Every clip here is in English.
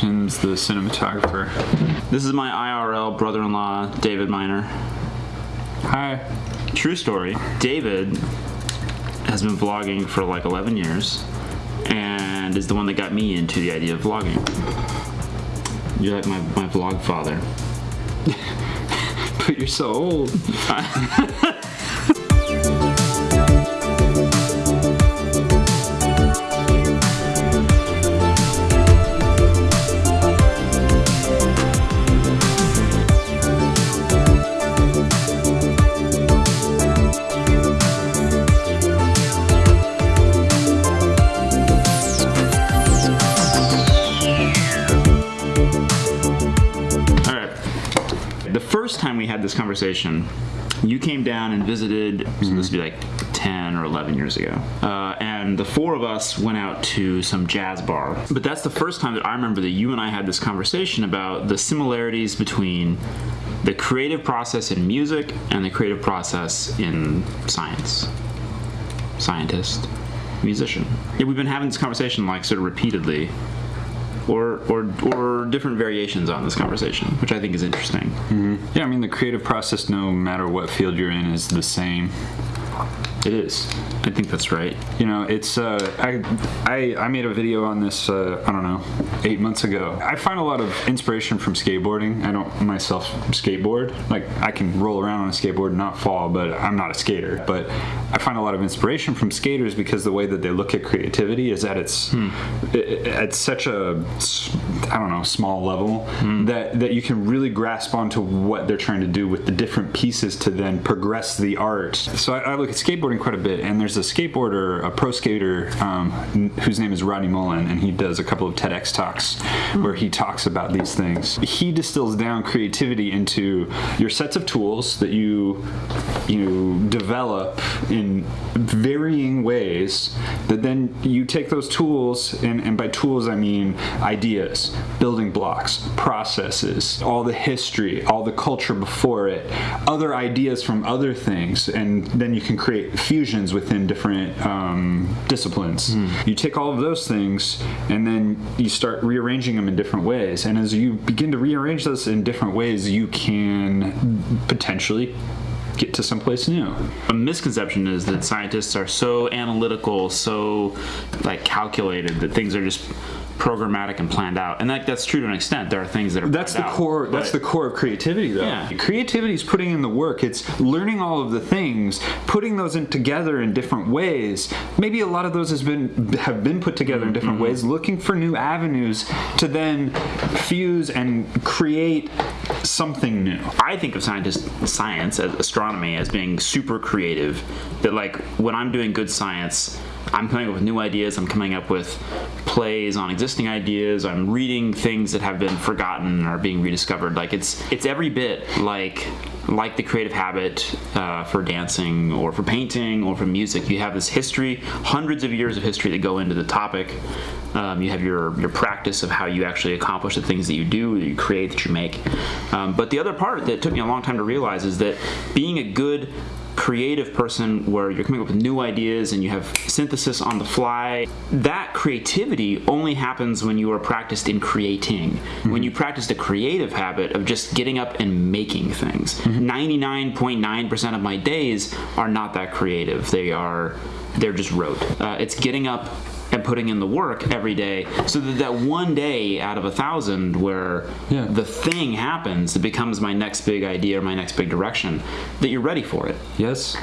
Tim's the cinematographer. This is my IRL brother-in-law, David Miner. Hi. True story. David has been vlogging for like 11 years and is the one that got me into the idea of vlogging. You're like my, my vlog father. But you're so old. conversation, you came down and visited. So this would be like ten or eleven years ago, uh, and the four of us went out to some jazz bar. But that's the first time that I remember that you and I had this conversation about the similarities between the creative process in music and the creative process in science. Scientist, musician. Yeah, we've been having this conversation like sort of repeatedly or, or, or different variations on this conversation, which I think is interesting. Mm-hmm. Yeah, I mean the creative process, no matter what field you're in, is the same. It is. I think that's right. You know, it's uh, I, I I made a video on this uh, I don't know eight months ago. I find a lot of inspiration from skateboarding. I don't myself skateboard. Like I can roll around on a skateboard and not fall, but I'm not a skater. But I find a lot of inspiration from skaters because the way that they look at creativity is at its i- at such a I don't know small level that that you can really grasp onto what they're trying to do with the different pieces to then progress the art. So I, I look at skateboarding quite a bit, and there's a skateboarder, a pro skater, um, whose name is Rodney Mullen, and he does a couple of TEDx talks where he talks about these things. He distills down creativity into your sets of tools that you you develop in varying ways. That then you take those tools, and, and by tools I mean ideas, building blocks, processes, all the history, all the culture before it, other ideas from other things, and then you can create fusions within different um, disciplines. You take all of those things, and then you start rearranging them in different ways. And as you begin to rearrange those in different ways, you can potentially get to someplace new. A misconception is that scientists are so analytical, so like calculated that things are just programmatic and planned out. And like that's true to an extent. There are things that are That's the out, core. That's the core of creativity, though. Yeah. Creativity is putting in the work. It's learning all of the things, putting those in together in different ways. Maybe a lot of those has been have been put together in different mm-hmm. ways. Looking for new avenues to then fuse and create something new. I think of scientist science as astronomy as being super creative. That like when I'm doing good science, I'm coming up with new ideas. I'm coming up with plays on existing ideas. I'm reading things that have been forgotten or being rediscovered. Like it's it's every bit like like the creative habit uh, for dancing or for painting or for music. You have this history, hundreds of years of history that go into the topic. Um, you have your your practice of how you actually accomplish the things that you do, that you create, that you make. Um, but the other part that took me a long time to realize is that being a good creative person where you're coming up with new ideas and you have synthesis on the fly that creativity only happens when you are practiced in creating. When you practice the creative habit of just getting up and making things. 99.9% of my days are not that creative. They are they're just rote. Uh, it's getting up and putting in the work every day so that that one day out of a thousand where Yeah. the thing happens that becomes my next big idea or my next big direction that you're ready for it Yes.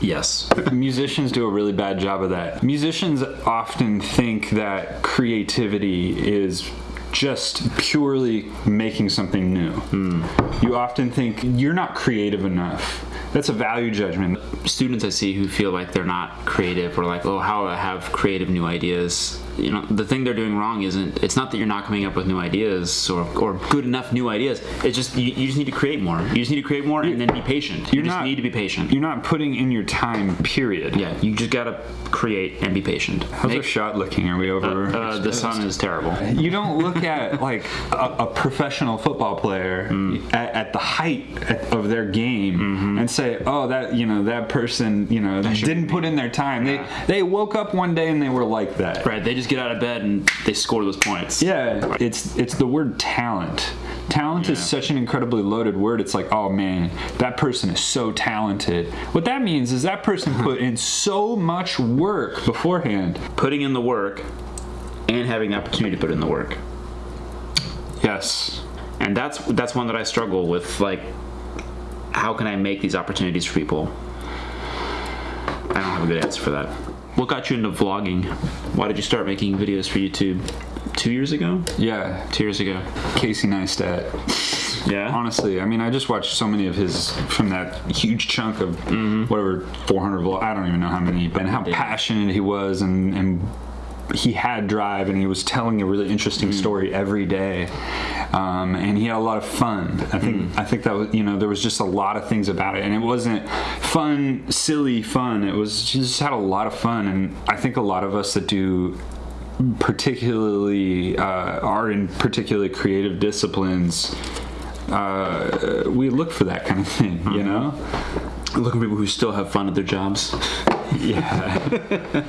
yes Musicians do a really bad job of that. Musicians often think that creativity is just purely making something new. Hmm. You often think you're not creative enough. That's a value judgment. students I see who feel like they're not creative or like, oh, how I have creative new ideas? You know, the thing they're doing wrong isn't. It's not that you're not coming up with new ideas or, or good enough new ideas. It's just you, you just need to create more. You just need to create more and then be patient. You just not- need to be patient. You're not putting in your time, period. yeah, you just gotta create and be patient. How's our shot looking? Are we uh, over? uh, the sun is terrible. You don't look at like a, a professional football player mm. at, at the height of their game mm-hmm. and say, "Oh, that you know that person you know didn't put in their time. They they woke up one day and they were like that." Right, they just just get out of bed and they score those points. Yeah, it's it's the word talent. Talent is such an incredibly loaded word. It's like, oh man, that person is so talented. What that means is that person put in so much work beforehand. Putting in the work and having the opportunity to put in the work. Yes. And that's that's one that I struggle with. Like, how can I make these opportunities for people? I don't have a good answer for that. What got you into vlogging? Why did you start making videos for YouTube? Two years ago? Yeah. Two years ago. Casey Neistat. Yeah. Honestly, I mean, I just watched so many of his from that huge chunk of Mm-hmm. whatever 400 vlog. I don't even know how many, and how passionate he was, and and he had drive, and he was telling a really interesting Mm. story every day, um, and he had a lot of fun. I think Mm. I think that was you know there was just a lot of things about it, and it wasn't fun, silly fun. It was just had a lot of fun, and I think a lot of us that do particularly uh, are in particularly creative disciplines uh, we look for that kind of thing you know Looking for people who still have fun at their jobs. yeah.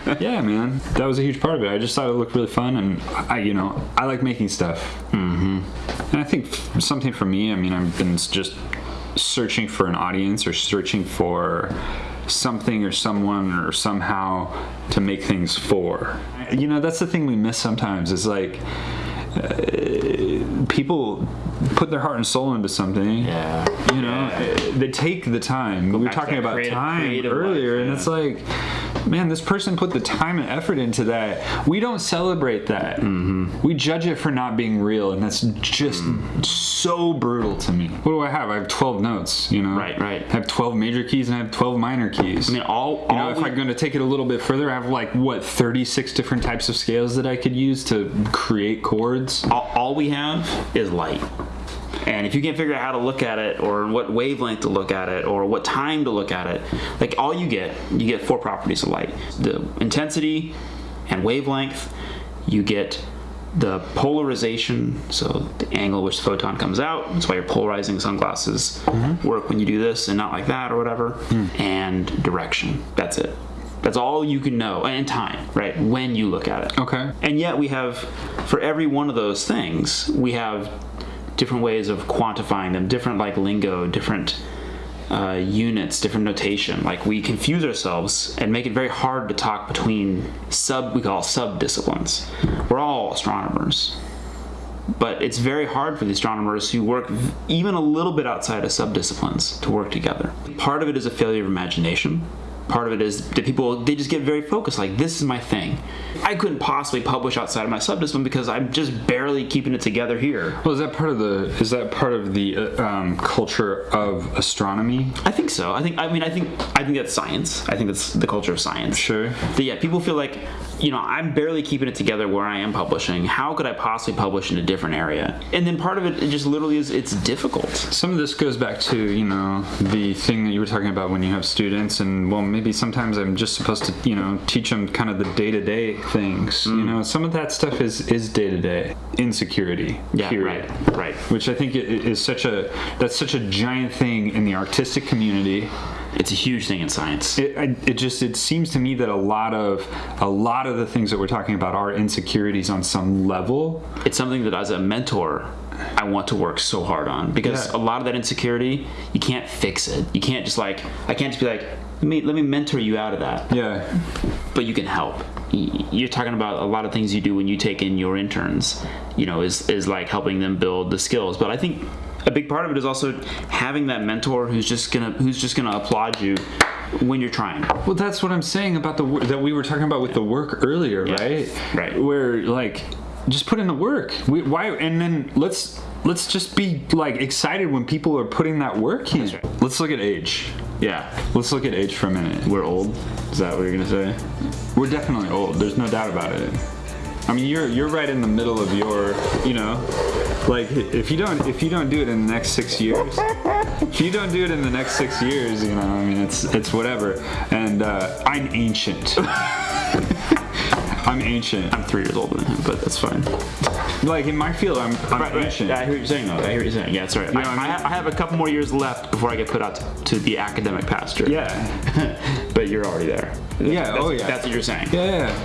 Yeah man. That was a huge part of it. I just thought it looked really fun and i you know i like making stuff. Mm-hmm. and i think something for me i mean i've been just searching for an audience or searching for something or someone or somehow to make things for. You know that's the thing we miss sometimes is like uh, people put their heart and soul into something. Yeah. you know uh, they take the time. We were talking about creative- time creative earlier life, and it's like man this person put the time and effort into that we don't celebrate that Mm-hmm. we judge it for not being real and that's just Mm. so brutal to me what do i have i have 12 notes you know Right, right. i have 12 major keys and i have 12 minor keys I mean, all, you know, all if we- I'm going to take it a little bit further, I have like what 36 different types of scales that I could use to create chords. all, all we have is light. And if you can't figure out how to look at it, or what wavelength to look at it, or what time to look at it, like all you get, you get four properties of light the intensity and wavelength, you get the polarization, so the angle which the photon comes out. That's why your polarizing sunglasses mm-hmm. work when you do this and not like that or whatever. Hmm. And direction. That's it. That's all you can know. And time, right? When you look at it. Okay. And yet we have, for every one of those things, we have different ways of quantifying them, different like lingo, different uh, units, different notation. Like we confuse ourselves and make it very hard to talk between sub, we call sub disciplines. We're all astronomers. But it's very hard for the astronomers who work even a little bit outside of subdisciplines to work together. Part of it is a failure of imagination. Part of it is that people they just get very focused. Like this is my thing. I couldn't possibly publish outside of my subdiscipline because I'm just barely keeping it together here. Well, is that part of the is that part of the uh, um, culture of astronomy? I think so. I think. I mean. I think. I think that's science. I think that's the culture of science. Sure. But yeah, people feel like, you know, I'm barely keeping it together where I am publishing. How could I possibly publish in a different area? And then part of it, it just literally is. It's difficult. Some of this goes back to you know the thing that you were talking about when you have students, and well, maybe sometimes I'm just supposed to you know teach them kind of the day to day things. You mm. know, some of that stuff is is day to day insecurity. Yeah. period. Right. Right. Which I think is such a that's such a giant thing in the artistic community. It's a huge thing in science. It, I, it just it seems to me that a lot of a lot of the things that we're talking about are insecurities on some level. it's something that as a mentor I want to work so hard on because Yeah. a lot of that insecurity you can't fix it. You can't just like I can't just be like let me let me mentor you out of that. Yeah, But you can help. You're talking about a lot of things you do when you take in your interns. You know, is is like helping them build the skills. But I think a big part of it is also having that mentor who's just gonna who's just gonna applaud you when you're trying. Well, that's what I'm saying about the that we were talking about with the work earlier, Yeah. right? Right. Where like just put in the work. We, why and then let's let's just be like excited when people are putting that work in. right. Let's look at age. Yeah, Let's look at age for a minute. we're old. Is that what you're gonna say? We're definitely old. There's no doubt about it. I mean, you're you're right in the middle of your, you know, like if you don't if you don't do it in the next six years, if you don't do it in the next six years, you know, I mean, it's it's whatever. And uh, I'm ancient. I'm ancient. I'm three years older than him, but that's fine. Like in my field, I'm I'm Right, right. ancient. Yeah, I hear what you're saying though. I hear what you're saying. Yeah, that's right. know I, I mean? I, ha- I have a couple more years left before I get put out to, to the academic pasture. Yeah. but you're already there. Yeah, That's- oh, yeah. That's what you're saying. Yeah.